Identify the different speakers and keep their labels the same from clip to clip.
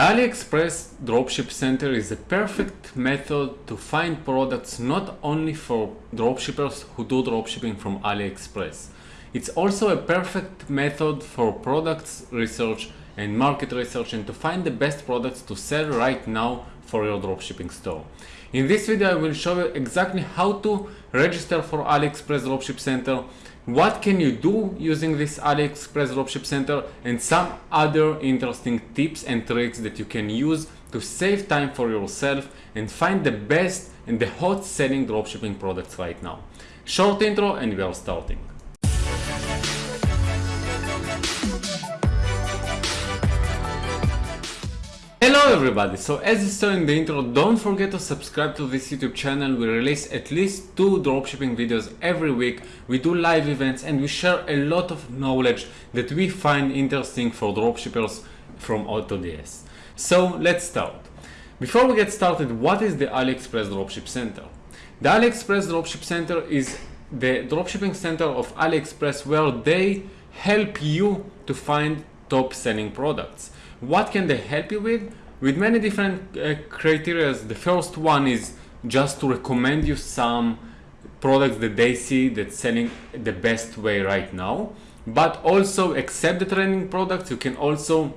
Speaker 1: AliExpress Dropship Center is a perfect method to find products not only for dropshippers who do dropshipping from AliExpress. It's also a perfect method for products research and market research and to find the best products to sell right now for your dropshipping store. In this video I will show you exactly how to register for AliExpress Dropship Center, what can you do using this AliExpress Dropship Center and some other interesting tips and tricks that you can use to save time for yourself and find the best and the hot selling dropshipping products right now. Short intro and we are starting. Hello everybody, so as you saw in the intro, don't forget to subscribe to this YouTube channel. We release at least two dropshipping videos every week. We do live events and we share a lot of knowledge that we find interesting for dropshippers from AutoDS. So let's start. Before we get started, what is the AliExpress Dropship Center? The AliExpress Dropship Center is the dropshipping center of AliExpress where they help you to find top selling products. What can they help you with? With many different uh, criteria. The first one is just to recommend you some products that they see that's selling the best way right now. But also accept the trending products. You can also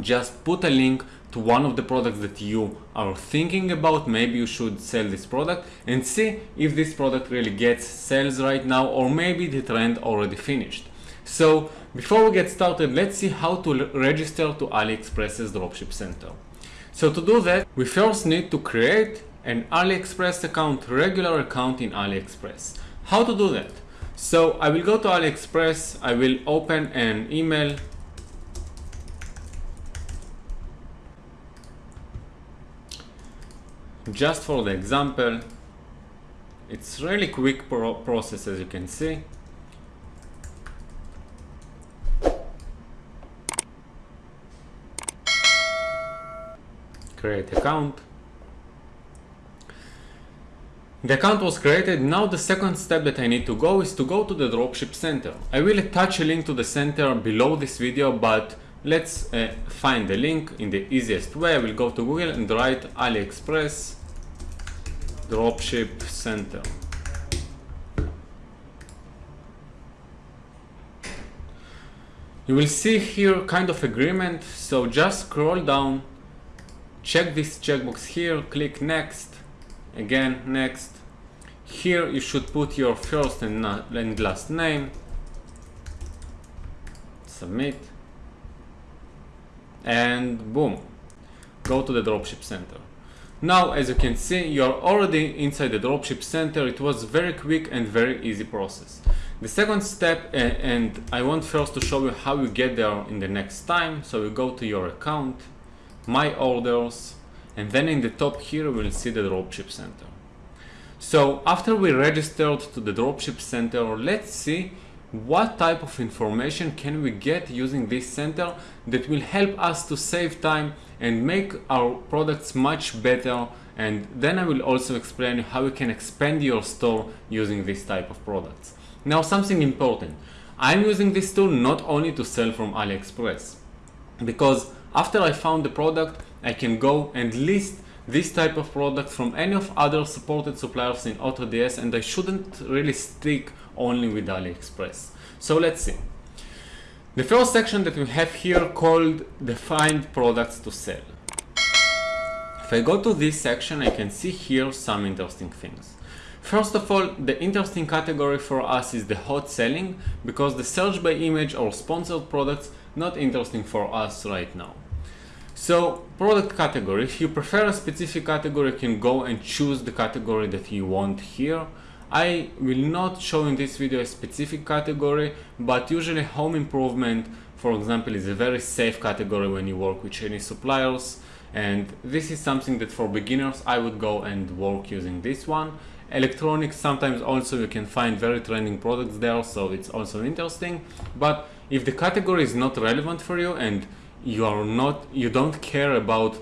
Speaker 1: just put a link to one of the products that you are thinking about maybe you should sell this product and see if this product really gets sales right now or maybe the trend already finished so before we get started, let's see how to register to AliExpress's Dropship Center. So to do that, we first need to create an AliExpress account, regular account in AliExpress. How to do that? So I will go to AliExpress, I will open an email just for the example it's really quick pro process as you can see create account. The account was created. Now the second step that I need to go is to go to the dropship center. I will attach a link to the center below this video, but let's uh, find the link in the easiest way. I will go to Google and write AliExpress dropship center. You will see here kind of agreement. So just scroll down check this checkbox here click next. Again next. Here you should put your first and, and last name. Submit. And boom. Go to the dropship center. Now as you can see you're already inside the dropship center. It was very quick and very easy process. The second step and I want first to show you how you get there in the next time. So you go to your account my orders, and then in the top here we'll see the dropship center. So after we registered to the dropship center, let's see what type of information can we get using this center that will help us to save time and make our products much better and then I will also explain how you can expand your store using this type of products. Now something important, I'm using this tool not only to sell from AliExpress because after I found the product, I can go and list this type of product from any of other supported suppliers in AutoDS and I shouldn't really stick only with AliExpress. So let's see. The first section that we have here called the find products to sell. If I go to this section, I can see here some interesting things. First of all, the interesting category for us is the hot selling because the search by image or sponsored products not interesting for us right now. So product category, if you prefer a specific category, you can go and choose the category that you want here. I will not show in this video a specific category, but usually home improvement, for example, is a very safe category when you work with Chinese suppliers. And this is something that for beginners, I would go and work using this one. Electronics, sometimes also you can find very trending products there, so it's also interesting. But if the category is not relevant for you and you are not you don't care about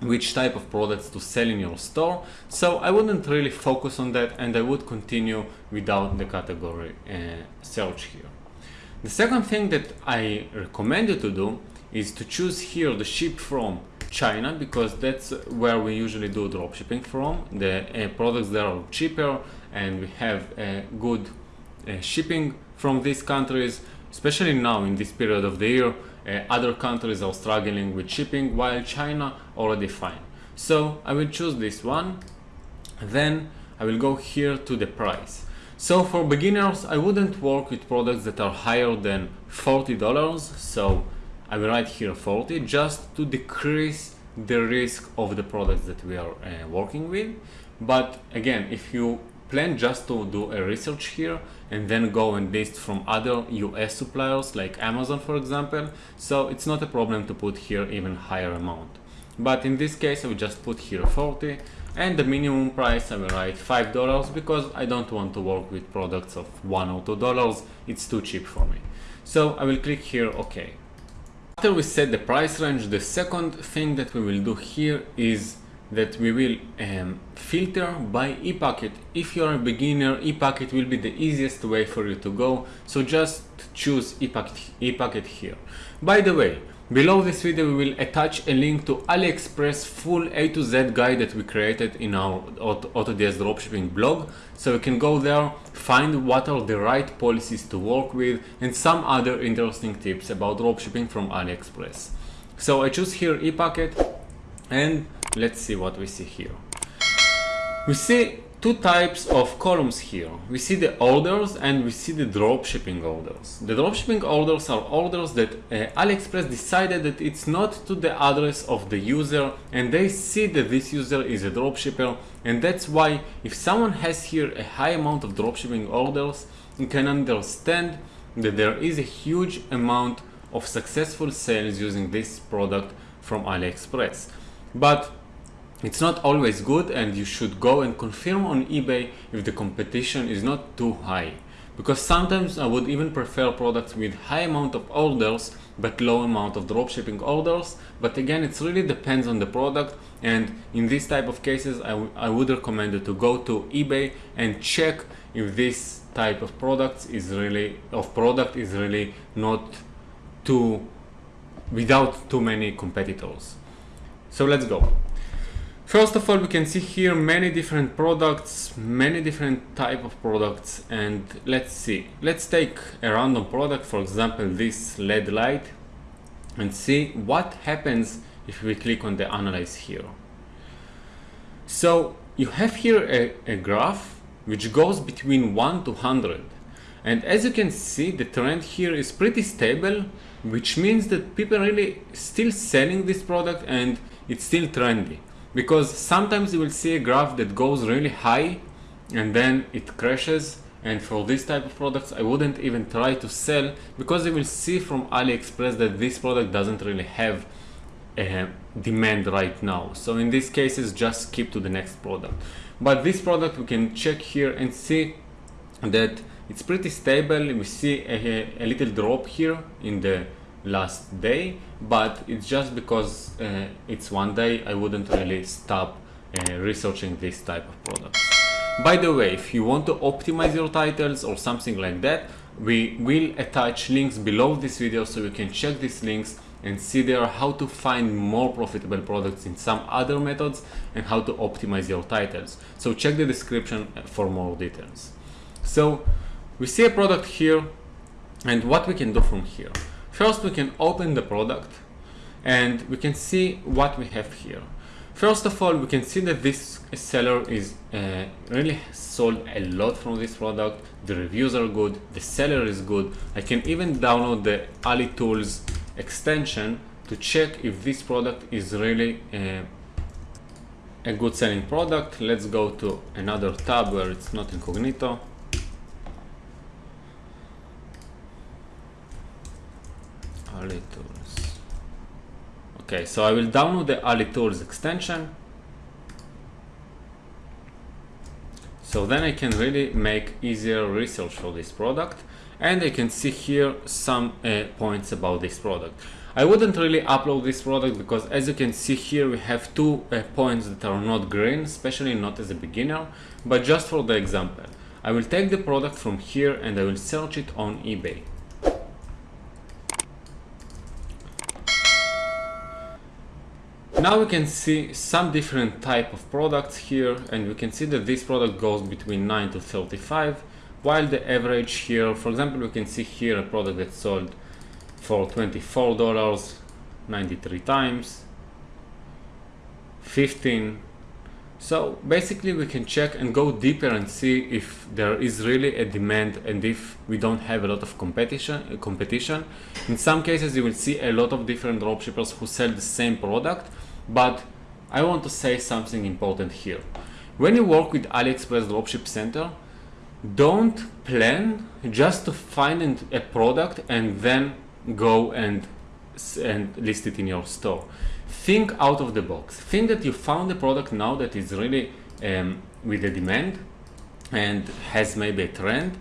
Speaker 1: which type of products to sell in your store so I wouldn't really focus on that and I would continue without the category uh, search here the second thing that I recommend you to do is to choose here the ship from China because that's where we usually do dropshipping from. The uh, products there are cheaper and we have uh, good uh, shipping from these countries, especially now in this period of the year. Uh, other countries are struggling with shipping while China already fine. So I will choose this one. Then I will go here to the price. So for beginners, I wouldn't work with products that are higher than $40. So I will write here 40 just to decrease the risk of the products that we are uh, working with. But again, if you plan just to do a research here and then go and list from other US suppliers like Amazon for example. So it's not a problem to put here even higher amount. But in this case I will just put here 40 and the minimum price I will write $5 because I don't want to work with products of one or two dollars. It's too cheap for me. So I will click here OK. After we set the price range the second thing that we will do here is that we will um, filter by ePacket. If you're a beginner, ePacket will be the easiest way for you to go. So just choose ePacket, ePacket here. By the way, below this video we will attach a link to AliExpress full A to Z guide that we created in our AutoDS dropshipping blog. So you can go there, find what are the right policies to work with and some other interesting tips about dropshipping from AliExpress. So I choose here ePacket and let's see what we see here. We see two types of columns here. We see the orders and we see the dropshipping orders. The dropshipping orders are orders that uh, AliExpress decided that it's not to the address of the user and they see that this user is a dropshipper and that's why if someone has here a high amount of dropshipping orders, you can understand that there is a huge amount of successful sales using this product from AliExpress. But it's not always good and you should go and confirm on eBay if the competition is not too high. Because sometimes I would even prefer products with high amount of orders but low amount of dropshipping orders. But again, it really depends on the product and in this type of cases, I, I would recommend you to go to eBay and check if this type of products is really of product is really not too without too many competitors. So let's go. First of all, we can see here many different products, many different type of products and let's see. Let's take a random product, for example, this LED light and see what happens if we click on the analyze here. So you have here a, a graph which goes between 1 to 100 and as you can see the trend here is pretty stable which means that people really still selling this product and it's still trendy because sometimes you will see a graph that goes really high and then it crashes and for this type of products I wouldn't even try to sell because you will see from AliExpress that this product doesn't really have a demand right now. So in these cases just skip to the next product. But this product we can check here and see that it's pretty stable. We see a, a little drop here in the last day but it's just because uh, it's one day I wouldn't really stop uh, researching this type of products. By the way, if you want to optimize your titles or something like that, we will attach links below this video so you can check these links and see there how to find more profitable products in some other methods and how to optimize your titles. So check the description for more details. So we see a product here and what we can do from here. First, we can open the product and we can see what we have here. First of all, we can see that this seller is uh, really sold a lot from this product. The reviews are good, the seller is good. I can even download the Ali Tools extension to check if this product is really uh, a good selling product. Let's go to another tab where it's not incognito. Ali Tools. Okay, so I will download the Ali Tools extension. So then I can really make easier research for this product and I can see here some uh, points about this product. I wouldn't really upload this product because as you can see here we have two uh, points that are not green, especially not as a beginner, but just for the example. I will take the product from here and I will search it on eBay. Now we can see some different type of products here and we can see that this product goes between 9 to 35 while the average here, for example, we can see here a product that sold for $24 93 times 15 so basically we can check and go deeper and see if there is really a demand and if we don't have a lot of competition competition. In some cases you will see a lot of different dropshippers who sell the same product but I want to say something important here. When you work with AliExpress Dropship Center don't plan just to find a product and then go and and list it in your store. Think out of the box. Think that you found a product now that is really um, with a demand and has maybe a trend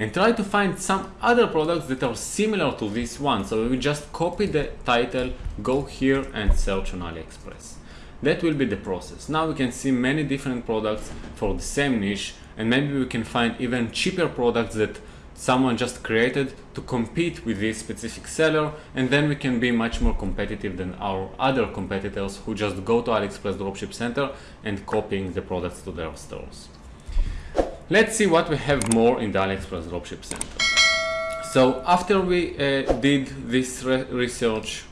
Speaker 1: and try to find some other products that are similar to this one. So we just copy the title go here and search on AliExpress. That will be the process. Now we can see many different products for the same niche and maybe we can find even cheaper products that someone just created to compete with this specific seller and then we can be much more competitive than our other competitors who just go to AliExpress Dropship Center and copying the products to their stores. Let's see what we have more in the AliExpress Dropship Center. So after we uh, did this re research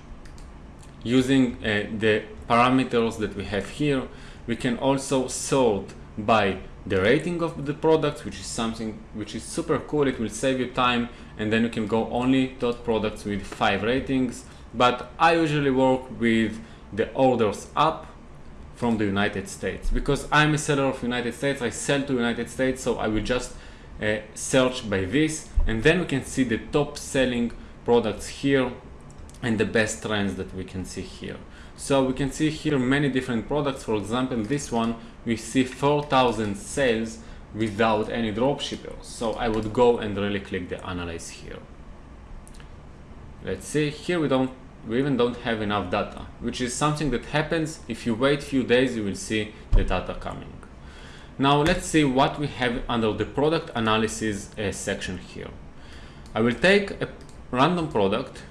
Speaker 1: using uh, the parameters that we have here, we can also sort by the rating of the product, which is something which is super cool. It will save you time and then you can go only to products with five ratings. But I usually work with the orders up from the United States because I'm a seller of United States. I sell to United States, so I will just uh, search by this and then we can see the top selling products here and the best trends that we can see here. So we can see here many different products. For example, this one, we see 4,000 sales without any dropshippers. So I would go and really click the analyze here. Let's see, here we don't, we even don't have enough data, which is something that happens if you wait few days, you will see the data coming. Now let's see what we have under the product analysis uh, section here. I will take a random product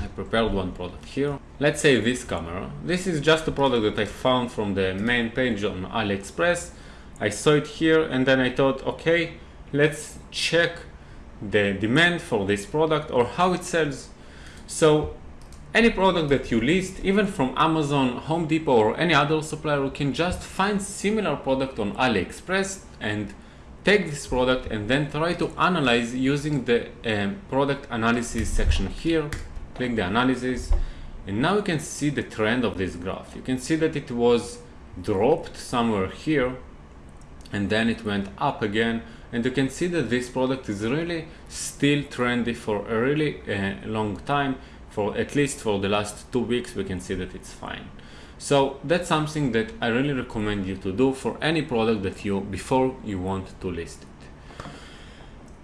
Speaker 1: I prepared one product here. Let's say this camera. This is just a product that I found from the main page on AliExpress. I saw it here and then I thought, okay, let's check the demand for this product or how it sells. So any product that you list, even from Amazon, Home Depot or any other supplier, you can just find similar product on AliExpress and take this product and then try to analyze using the um, product analysis section here click the analysis and now you can see the trend of this graph. You can see that it was dropped somewhere here and then it went up again and you can see that this product is really still trendy for a really uh, long time. For at least for the last two weeks we can see that it's fine. So that's something that I really recommend you to do for any product that you before you want to list it.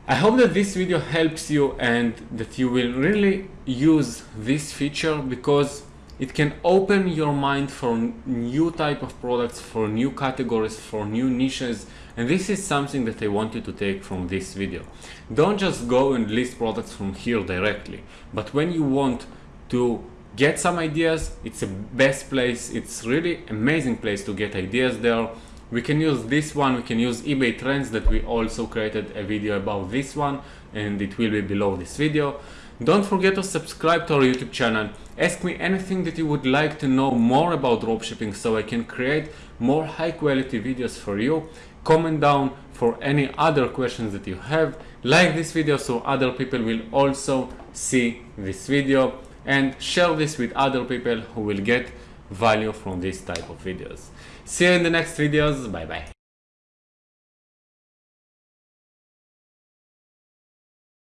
Speaker 1: I hope that this video helps you and that you will really use this feature because it can open your mind for new type of products, for new categories, for new niches and this is something that I want you to take from this video. Don't just go and list products from here directly but when you want to get some ideas it's a best place it's really amazing place to get ideas there we can use this one we can use ebay trends that we also created a video about this one and it will be below this video don't forget to subscribe to our youtube channel ask me anything that you would like to know more about dropshipping so i can create more high quality videos for you comment down for any other questions that you have like this video so other people will also see this video and share this with other people who will get value from this type of videos See you in the next videos. Bye bye.